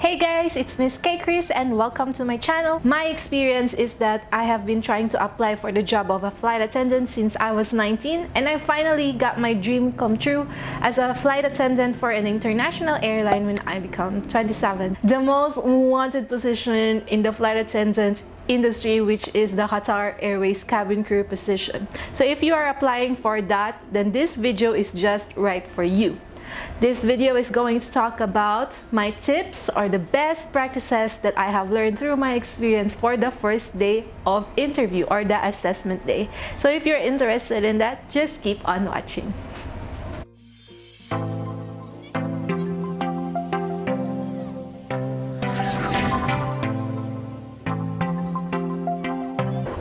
Hey guys, it's Miss Cakeriz and welcome to my channel. My experience is that I have been trying to apply for the job of a flight attendant since I was 19 and I finally got my dream come true as a flight attendant for an international airline when I become 27. The most wanted position in the flight attendant industry which is the Qatar Airways cabin crew position. So if you are applying for that, then this video is just right for you. This video is going to talk about my tips or the best practices that I have learned through my experience for the first day of interview or the assessment day. So if you're interested in that, just keep on watching.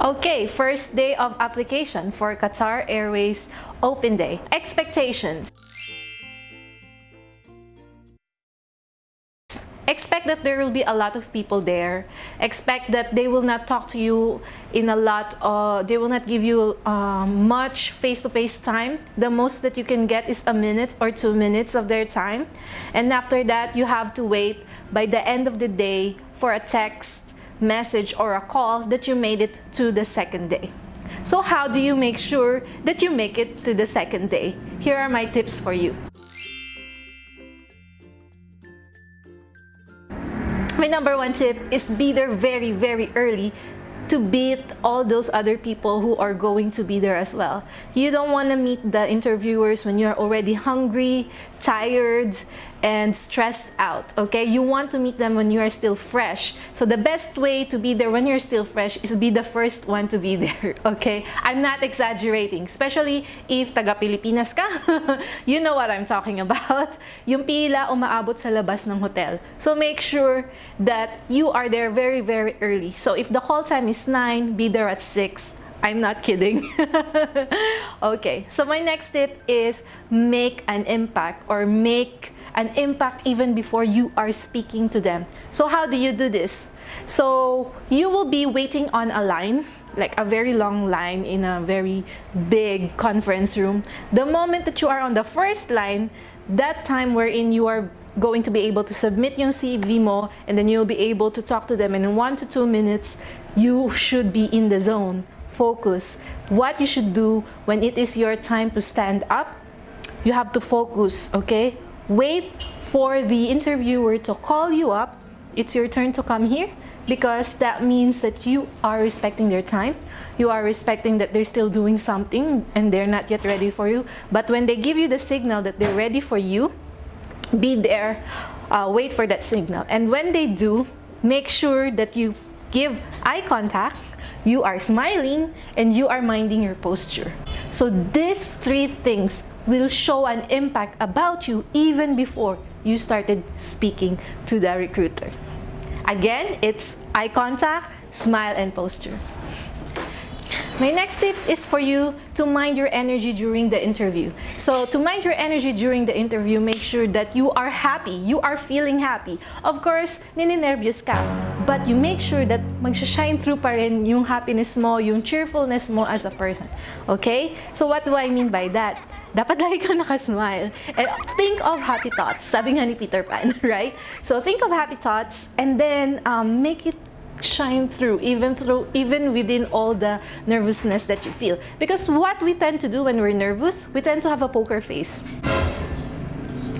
Okay, first day of application for Qatar Airways Open Day. Expectations. Expect that there will be a lot of people there. Expect that they will not talk to you in a lot uh, they will not give you uh, much face-to-face -face time. The most that you can get is a minute or two minutes of their time. And after that you have to wait by the end of the day for a text message or a call that you made it to the second day. So how do you make sure that you make it to the second day? Here are my tips for you My number one tip is be there very, very early to beat all those other people who are going to be there as well. You don't want to meet the interviewers when you're already hungry, tired, and stressed out, okay? You want to meet them when you are still fresh. So the best way to be there when you're still fresh is be the first one to be there, okay? I'm not exaggerating, especially if taga-Pilipinas ka. you know what I'm talking about. Yung pila umaabot sa labas ng hotel. So make sure that you are there very, very early. So if the call time is 9, be there at 6. I'm not kidding. okay, so my next tip is make an impact or make an impact even before you are speaking to them. So how do you do this? So you will be waiting on a line like a very long line in a very big conference room. The moment that you are on the first line, that time wherein you are going to be able to submit your CV mo and then you'll be able to talk to them and in one to two minutes, you should be in the zone. Focus. What you should do when it is your time to stand up, you have to focus, okay? Wait for the interviewer to call you up. It's your turn to come here because that means that you are respecting their time. You are respecting that they're still doing something and they're not yet ready for you. But when they give you the signal that they're ready for you, be there, uh, wait for that signal. And when they do, make sure that you give eye contact, you are smiling, and you are minding your posture. So these three things will show an impact about you even before you started speaking to the recruiter. Again, it's eye contact, smile, and posture. My next tip is for you to mind your energy during the interview. So to mind your energy during the interview, make sure that you are happy, you are feeling happy. Of course, nininervyos ka, but you make sure that magsha-shine through pa rin yung happiness mo, yung cheerfulness mo as a person. Okay? So what do I mean by that? Dapat lagi kang nakasmile. And think of happy thoughts. Sabi nga ni Peter Pan, right? So think of happy thoughts and then um, make it shine through even through even within all the nervousness that you feel because what we tend to do when we're nervous we tend to have a poker face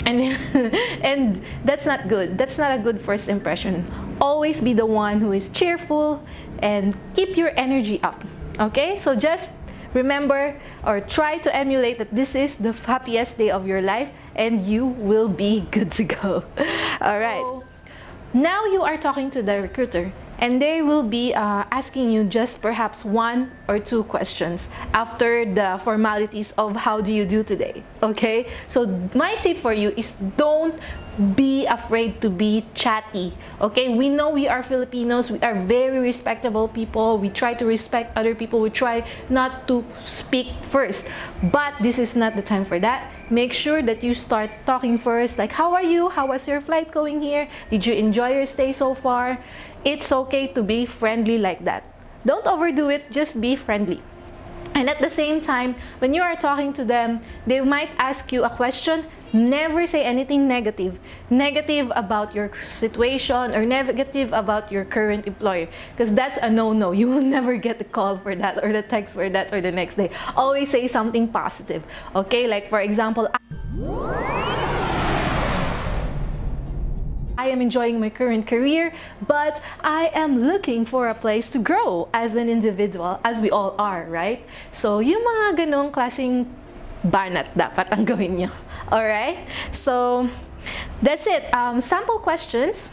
and and that's not good that's not a good first impression always be the one who is cheerful and keep your energy up okay so just Remember or try to emulate that this is the happiest day of your life and you will be good to go. All right. Now you are talking to the recruiter and they will be uh, asking you just perhaps one or two questions after the formalities of how do you do today okay so my tip for you is don't be afraid to be chatty okay? We know we are Filipinos. We are very respectable people. We try to respect other people. We try not to speak first. But this is not the time for that. Make sure that you start talking first. Like how are you? How was your flight going here? Did you enjoy your stay so far? It's okay to be friendly like that. Don't overdo it. Just be friendly and at the same time when you are talking to them they might ask you a question never say anything negative. Negative about your situation or negative about your current employer. Because that's a no-no. You will never get the call for that or the text for that or the next day. Always say something positive. Okay, like for example, I am enjoying my current career, but I am looking for a place to grow as an individual, as we all are, right? So, yung mga ganong klaseng banat dapat ang gawin nyo. Alright? So, that's it. Um, sample questions.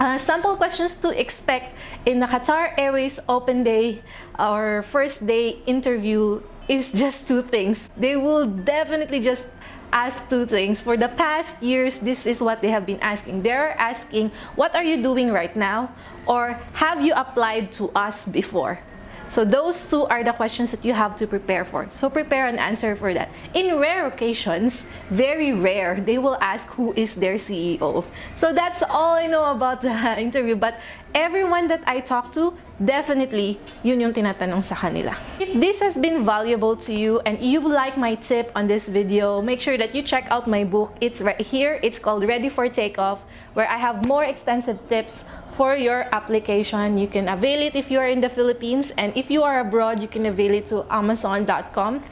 Uh, sample questions to expect in the Qatar Airways Open Day or first day interview is just two things. They will definitely just ask two things. For the past years, this is what they have been asking. They're asking, what are you doing right now? Or have you applied to us before? So those two are the questions that you have to prepare for. So prepare an answer for that. In rare occasions, very rare, they will ask who is their CEO. So that's all I know about the interview. But everyone that I talk to, definitely yun yung tinatanong sa kanila. If this has been valuable to you and you like my tip on this video, make sure that you check out my book. It's right here. It's called Ready for Takeoff, where I have more extensive tips for your application. You can avail it if you are in the Philippines and if you are abroad, you can avail it to amazon.com.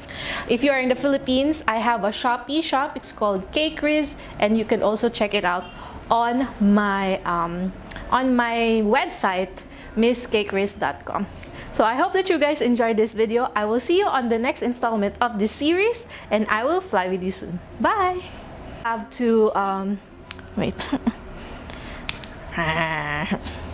If you are in the Philippines, I have a Shopee shop. It's called Cakeriz and you can also check it out on my um, on my website misscakeriz.com. So I hope that you guys enjoyed this video. I will see you on the next installment of this series and I will fly with you soon. Bye! I have to, um, wait.